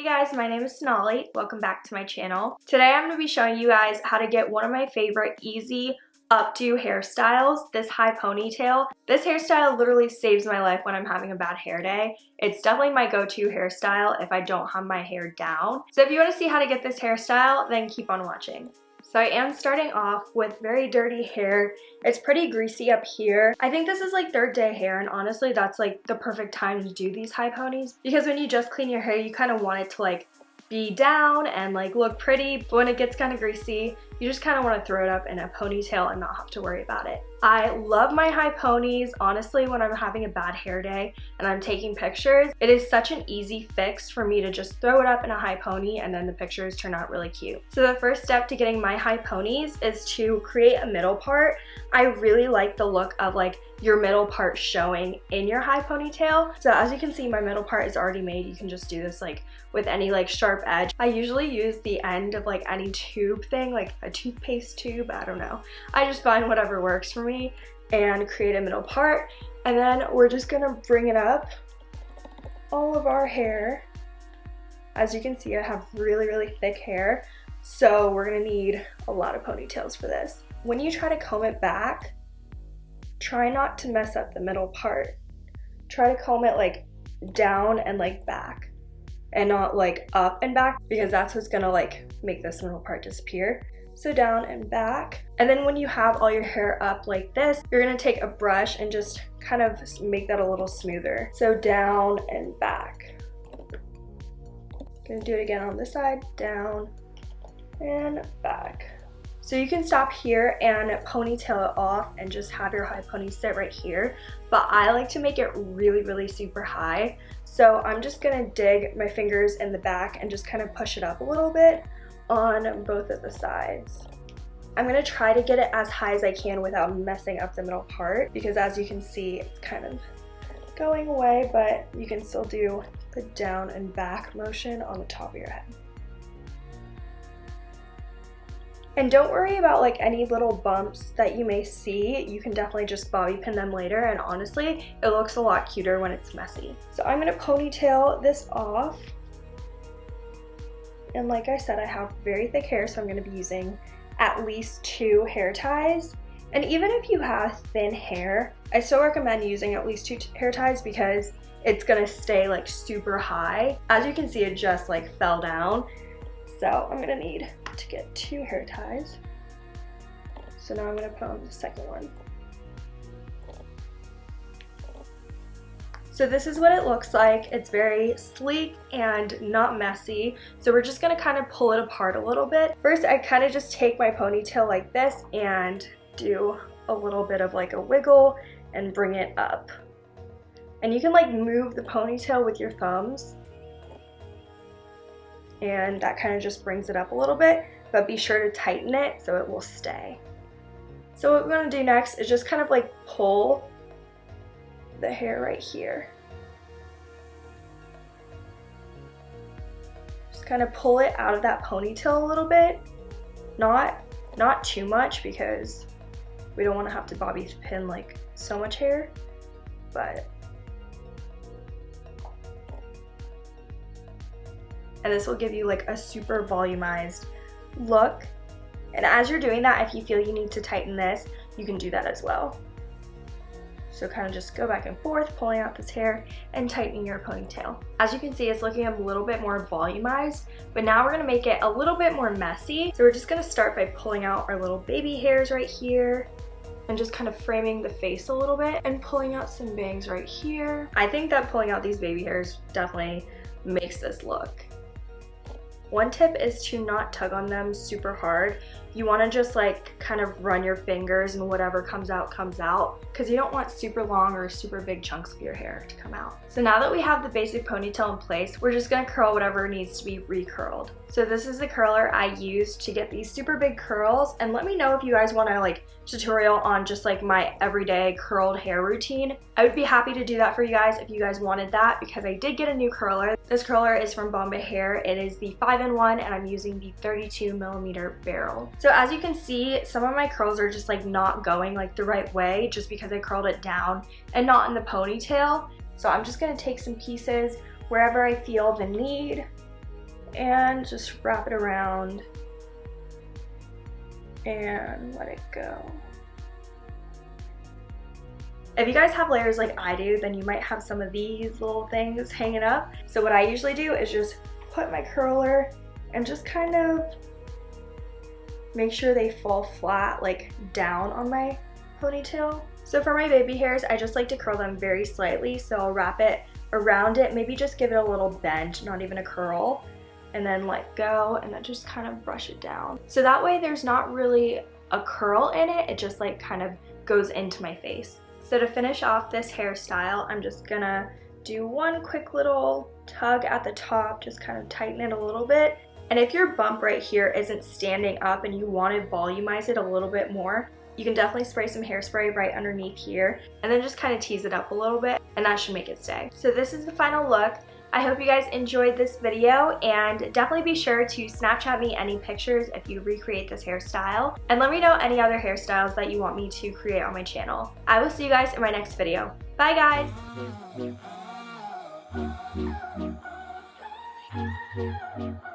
Hey guys, my name is Sonali. Welcome back to my channel. Today I'm going to be showing you guys how to get one of my favorite easy updo hairstyles, this high ponytail. This hairstyle literally saves my life when I'm having a bad hair day. It's definitely my go-to hairstyle if I don't have my hair down. So if you want to see how to get this hairstyle, then keep on watching. So I am starting off with very dirty hair. It's pretty greasy up here. I think this is like third day hair and honestly that's like the perfect time to do these high ponies because when you just clean your hair you kind of want it to like be down and like look pretty but when it gets kind of greasy you just kind of want to throw it up in a ponytail and not have to worry about it. I love my high ponies. Honestly, when I'm having a bad hair day and I'm taking pictures, it is such an easy fix for me to just throw it up in a high pony and then the pictures turn out really cute. So the first step to getting my high ponies is to create a middle part. I really like the look of like your middle part showing in your high ponytail. So as you can see, my middle part is already made. You can just do this like with any like sharp edge. I usually use the end of like any tube thing, like a toothpaste tube, I don't know. I just find whatever works for me and create a middle part. And then we're just gonna bring it up all of our hair. As you can see, I have really, really thick hair. So we're gonna need a lot of ponytails for this. When you try to comb it back, try not to mess up the middle part. Try to comb it like down and like back and not like up and back because that's what's gonna like make this middle part disappear. So down and back. And then when you have all your hair up like this, you're gonna take a brush and just kind of make that a little smoother. So down and back. Gonna do it again on this side, down and back. So you can stop here and ponytail it off and just have your high pony sit right here. But I like to make it really, really super high. So I'm just gonna dig my fingers in the back and just kind of push it up a little bit on both of the sides. I'm gonna try to get it as high as I can without messing up the middle part because as you can see, it's kind of going away, but you can still do the down and back motion on the top of your head. And don't worry about like any little bumps that you may see. You can definitely just bobby pin them later and honestly, it looks a lot cuter when it's messy. So I'm gonna ponytail this off. And like I said, I have very thick hair, so I'm gonna be using at least two hair ties. And even if you have thin hair, I still recommend using at least two hair ties because it's gonna stay like super high. As you can see, it just like fell down. So I'm gonna need to get two hair ties. So now I'm gonna put on the second one. So this is what it looks like. It's very sleek and not messy. So we're just gonna kind of pull it apart a little bit. First, I kind of just take my ponytail like this and do a little bit of like a wiggle and bring it up. And you can like move the ponytail with your thumbs and that kind of just brings it up a little bit, but be sure to tighten it so it will stay. So what we're gonna do next is just kind of like pull the hair right here. Just kind of pull it out of that ponytail a little bit. Not, not too much because we don't want to have to bobby pin like so much hair, but and this will give you like a super volumized look. And as you're doing that, if you feel you need to tighten this, you can do that as well. So kind of just go back and forth, pulling out this hair and tightening your ponytail. As you can see, it's looking a little bit more volumized, but now we're gonna make it a little bit more messy. So we're just gonna start by pulling out our little baby hairs right here and just kind of framing the face a little bit and pulling out some bangs right here. I think that pulling out these baby hairs definitely makes this look. One tip is to not tug on them super hard. You want to just like kind of run your fingers and whatever comes out comes out because you don't want super long or super big chunks of your hair to come out. So now that we have the basic ponytail in place, we're just going to curl whatever needs to be recurled. So this is the curler I used to get these super big curls and let me know if you guys want to like tutorial on just like my everyday curled hair routine. I would be happy to do that for you guys if you guys wanted that because I did get a new curler. This curler is from Bombay Hair. It is the 5-in-1 and I'm using the 32 millimeter barrel. So as you can see, some of my curls are just like not going like the right way just because I curled it down and not in the ponytail. So I'm just gonna take some pieces wherever I feel the need and just wrap it around and let it go. If you guys have layers like I do, then you might have some of these little things hanging up. So what I usually do is just put my curler and just kind of make sure they fall flat, like down on my ponytail. So for my baby hairs, I just like to curl them very slightly. So I'll wrap it around it, maybe just give it a little bend, not even a curl, and then let go and then just kind of brush it down. So that way there's not really a curl in it, it just like kind of goes into my face. So to finish off this hairstyle, I'm just gonna do one quick little tug at the top, just kind of tighten it a little bit. And if your bump right here isn't standing up and you want to volumize it a little bit more, you can definitely spray some hairspray right underneath here and then just kind of tease it up a little bit and that should make it stay. So this is the final look. I hope you guys enjoyed this video and definitely be sure to Snapchat me any pictures if you recreate this hairstyle and let me know any other hairstyles that you want me to create on my channel. I will see you guys in my next video. Bye guys!